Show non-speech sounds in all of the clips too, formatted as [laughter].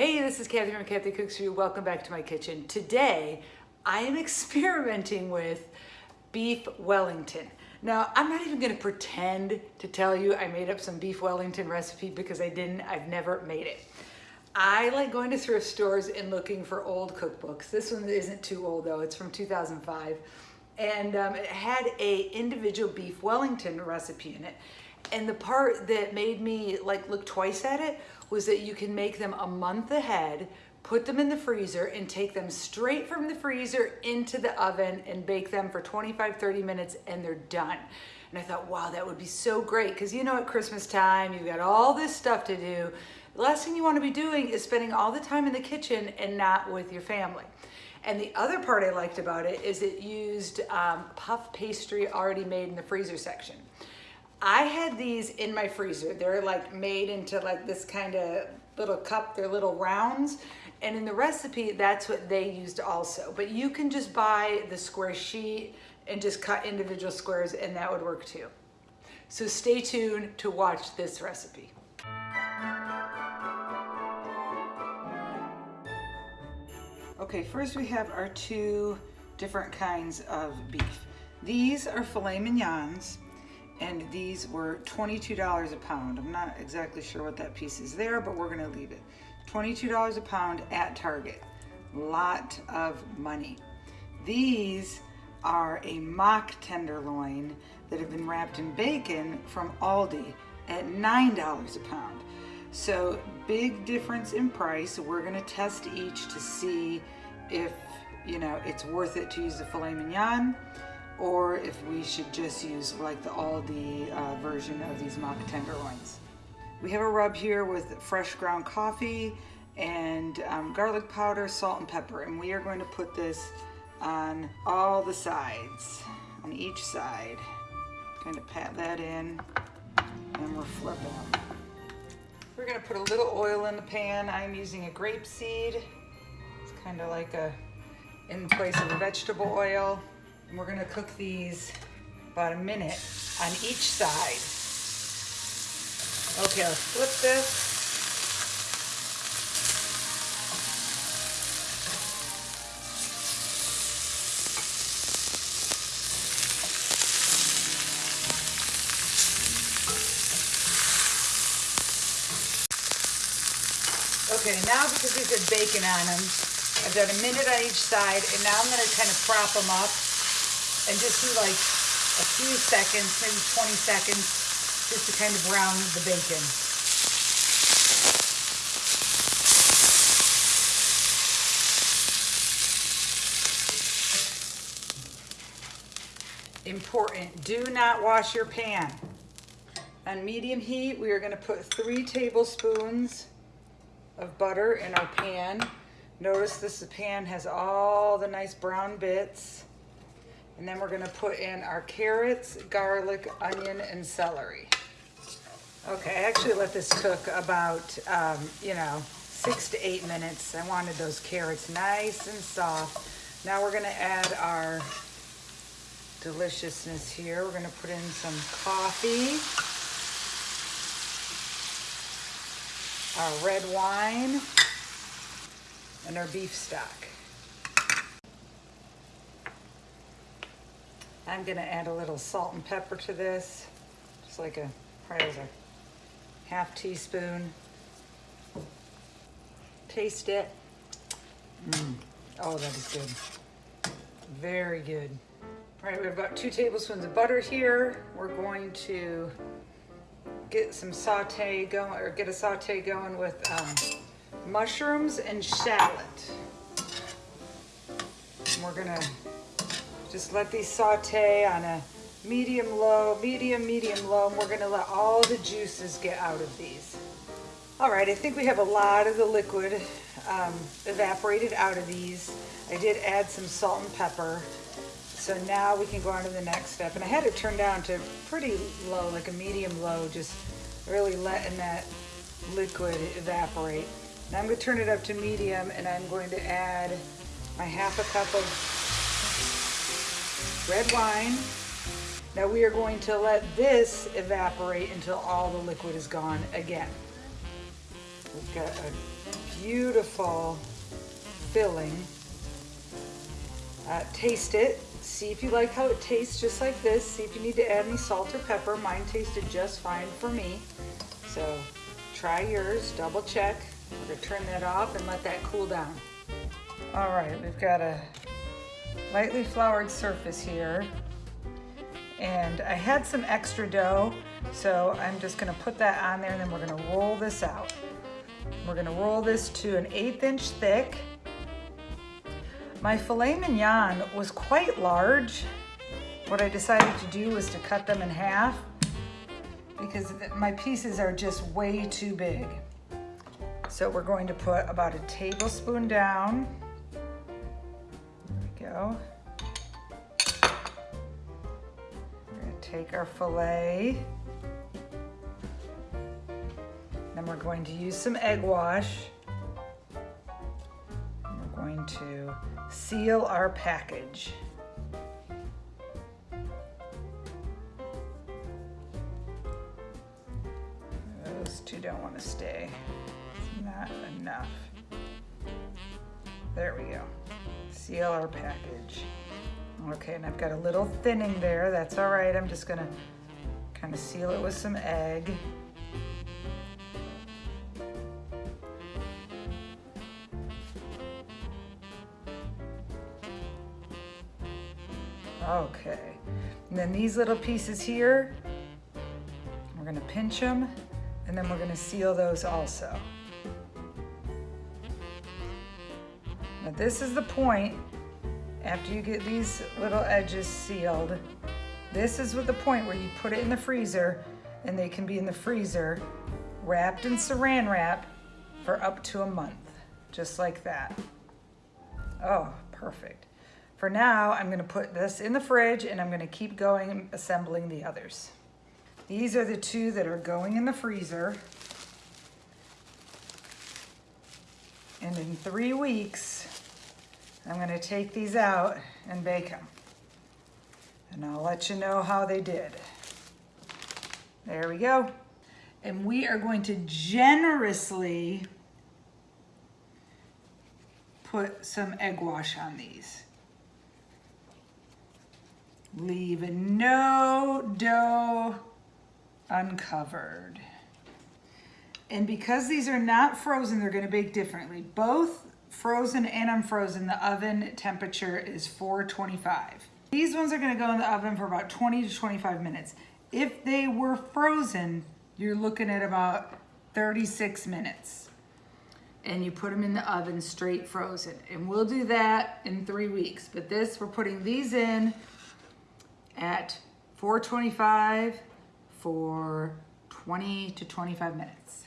Hey, this is Kathy from Kathy Cooks For You. Welcome back to my kitchen. Today, I am [laughs] experimenting with beef Wellington. Now, I'm not even gonna pretend to tell you I made up some beef Wellington recipe because I didn't, I've never made it. I like going to thrift stores and looking for old cookbooks. This one isn't too old though, it's from 2005. And um, it had a individual beef Wellington recipe in it. And the part that made me like look twice at it was that you can make them a month ahead, put them in the freezer and take them straight from the freezer into the oven and bake them for 25, 30 minutes and they're done. And I thought, wow, that would be so great. Cause you know, at Christmas time, you've got all this stuff to do. The last thing you wanna be doing is spending all the time in the kitchen and not with your family. And the other part I liked about it is it used um, puff pastry already made in the freezer section. I had these in my freezer. They're like made into like this kind of little cup. They're little rounds. And in the recipe, that's what they used also. But you can just buy the square sheet and just cut individual squares and that would work too. So stay tuned to watch this recipe. Okay, first we have our two different kinds of beef. These are filet mignons and these were $22 a pound. I'm not exactly sure what that piece is there, but we're gonna leave it. $22 a pound at Target. Lot of money. These are a mock tenderloin that have been wrapped in bacon from Aldi at $9 a pound. So big difference in price. We're gonna test each to see if you know it's worth it to use the filet mignon or if we should just use like the Aldi uh, version of these mock tenderloins. We have a rub here with fresh ground coffee and um, garlic powder, salt and pepper. And we are going to put this on all the sides, on each side. Kind of pat that in and we're flipping them. We're gonna put a little oil in the pan. I'm using a grape seed. It's kind of like a, in place of a vegetable oil. And we're gonna cook these about a minute on each side. Okay, let's flip this. Okay, now because these have bacon on them, I've done a minute on each side, and now I'm gonna kind of prop them up and just do like a few seconds, maybe 20 seconds, just to kind of brown the bacon. Important, do not wash your pan. On medium heat, we are gonna put three tablespoons of butter in our pan. Notice this pan has all the nice brown bits. And then we're gonna put in our carrots, garlic, onion, and celery. Okay, I actually let this cook about, um, you know, six to eight minutes. I wanted those carrots nice and soft. Now we're gonna add our deliciousness here. We're gonna put in some coffee, our red wine, and our beef stock. I'm gonna add a little salt and pepper to this, just like a, probably a half teaspoon. Taste it. Mm. Oh, that is good. Very good. All right, we have about two tablespoons of butter here. We're going to get some saute going, or get a saute going with um, mushrooms and shallot. And we're gonna just let these saute on a medium low, medium, medium low, and we're gonna let all the juices get out of these. All right, I think we have a lot of the liquid um, evaporated out of these. I did add some salt and pepper. So now we can go on to the next step. And I had it turned down to pretty low, like a medium low, just really letting that liquid evaporate. Now I'm gonna turn it up to medium and I'm going to add my half a cup of red wine. Now we are going to let this evaporate until all the liquid is gone again. We've got a beautiful filling. Uh, taste it. See if you like how it tastes just like this. See if you need to add any salt or pepper. Mine tasted just fine for me. So try yours, double check. We're gonna turn that off and let that cool down. All right, we've got a lightly floured surface here. And I had some extra dough, so I'm just gonna put that on there and then we're gonna roll this out. We're gonna roll this to an eighth inch thick. My filet mignon was quite large. What I decided to do was to cut them in half because my pieces are just way too big. So we're going to put about a tablespoon down. Go. We're gonna take our filet. Then we're going to use some egg wash. We're going to seal our package. $3 package. Okay, and I've got a little thinning there. That's all right. I'm just gonna kind of seal it with some egg. Okay, and then these little pieces here, we're gonna pinch them and then we're gonna seal those also. Now this is the point after you get these little edges sealed, this is the point where you put it in the freezer and they can be in the freezer wrapped in saran wrap for up to a month, just like that. Oh, perfect. For now, I'm gonna put this in the fridge and I'm gonna keep going assembling the others. These are the two that are going in the freezer. And in three weeks, I'm gonna take these out and bake them. And I'll let you know how they did. There we go. And we are going to generously put some egg wash on these leaving no dough uncovered. And because these are not frozen, they're gonna bake differently. Both frozen and unfrozen, the oven temperature is 425. These ones are gonna go in the oven for about 20 to 25 minutes. If they were frozen, you're looking at about 36 minutes. And you put them in the oven straight frozen. And we'll do that in three weeks. But this, we're putting these in at 425 for 20 to 25 minutes.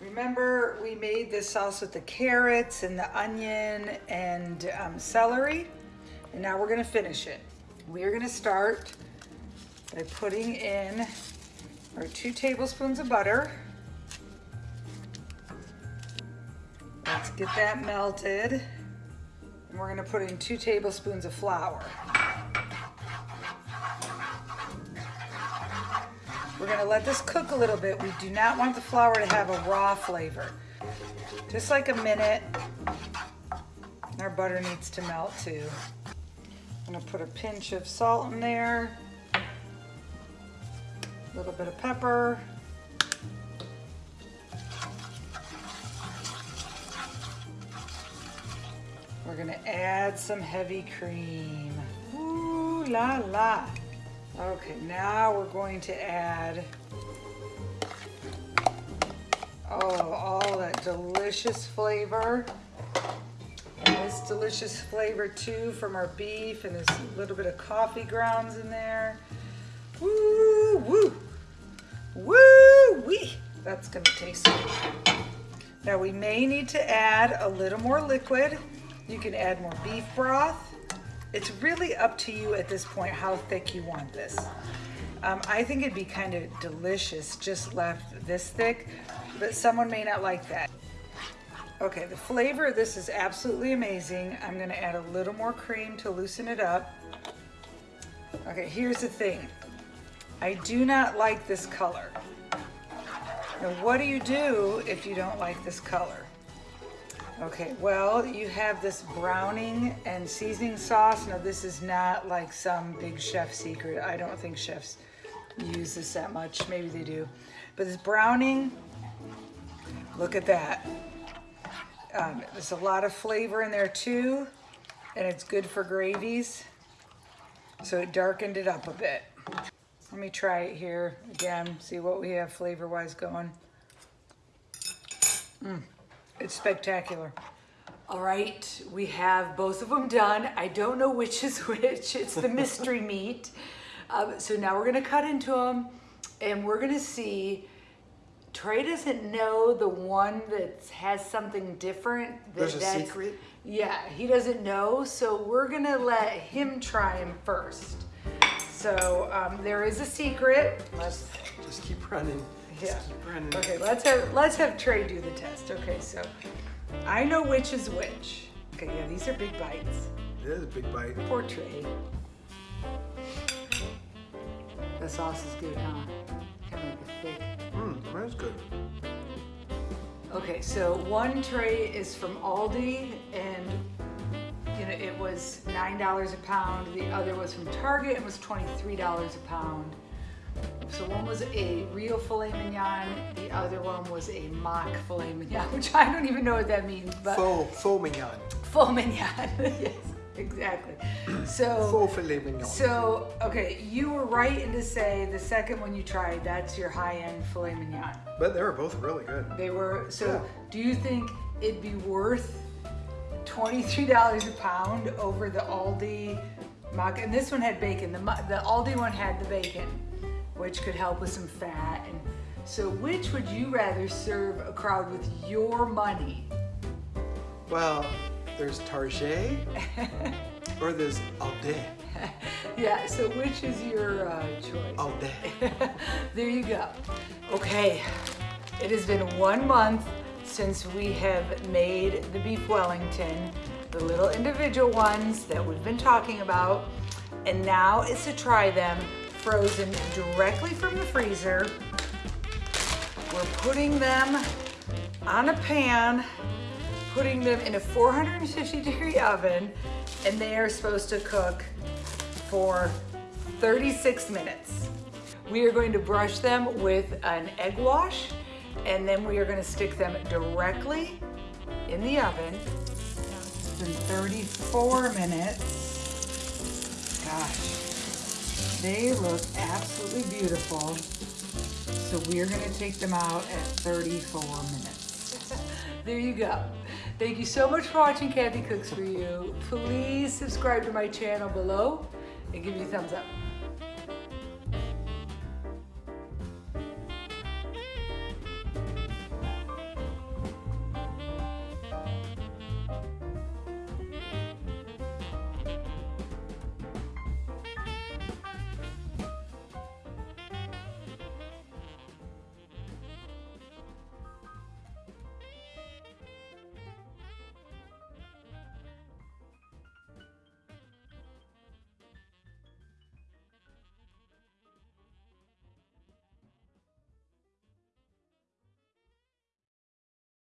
Remember we made this sauce with the carrots and the onion and um, celery and now we're gonna finish it. We are gonna start by putting in our two tablespoons of butter. Let's get that melted. And we're gonna put in two tablespoons of flour. Gonna let this cook a little bit. We do not want the flour to have a raw flavor. Just like a minute. Our butter needs to melt too. I'm gonna put a pinch of salt in there. A little bit of pepper. We're gonna add some heavy cream. Ooh la la. Okay, now we're going to add oh, all that delicious flavor. And this delicious flavor too from our beef and there's a little bit of coffee grounds in there. Woo, woo, woo, wee. That's gonna taste good. Now we may need to add a little more liquid. You can add more beef broth it's really up to you at this point how thick you want this. Um, I think it'd be kind of delicious just left this thick, but someone may not like that. Okay, the flavor of this is absolutely amazing. I'm gonna add a little more cream to loosen it up. Okay, here's the thing. I do not like this color. Now, what do you do if you don't like this color? Okay, well, you have this browning and seasoning sauce. Now, this is not like some big chef secret. I don't think chefs use this that much. Maybe they do. But this browning, look at that. Um, there's a lot of flavor in there too, and it's good for gravies. So it darkened it up a bit. Let me try it here again, see what we have flavor-wise going. Mm, it's spectacular. All right, we have both of them done. I don't know which is [laughs] which. It's the mystery [laughs] meat. Um, so now we're gonna cut into them and we're gonna see Trey doesn't know the one that has something different. That There's a that's- secret? Yeah, he doesn't know, so we're gonna let him try him first. So um, there is a secret. Let's Just keep running. Yeah. Keep running. Okay, let's have let's have Trey do the test. Okay, so I know which is which. Okay, yeah, these are big bites. It is a big bite. Poor Trey. The sauce is good, huh? Kind of thick. Mmm, that's good. Okay, so one tray is from Aldi and you know it was nine dollars a pound. The other was from Target and was twenty-three dollars a pound. So one was a real filet mignon, the other one was a mock filet mignon, [laughs] which I don't even know what that means, but Faux, faux mignon. faux mignon. [laughs] yes, exactly. [clears throat] So Faux filet mignon. so, okay, you were right in to say the second one you tried, that's your high-end filet mignon. but they were both really good. They were, so Yeah. do you think it'd be worth $23 a pound over the Aldi mock? And this one had bacon, the, the Aldi one had the bacon, which could help with some fat. And so which would you rather serve a crowd with your money? Well, there's Target [laughs] or there's Aldi. [laughs] Yeah, so which is your uh, choice? Aldi. [laughs] there you go. Okay, it has been one month since we have made the beef Wellington, the little individual ones that we've been talking about, and now it's to try them frozen directly from the freezer. We're putting them on a pan, putting them in a 450 degree oven, and they are supposed to cook for 36 minutes. We are going to brush them with an egg wash, and then we are going to stick them directly in the oven. Been 34 minutes. Gosh, they look absolutely beautiful. So we are going to take them out at 34 minutes. [laughs] there you go. Thank you so much for watching Kathy Cooks For You. Please subscribe to my channel below and give me a thumbs up.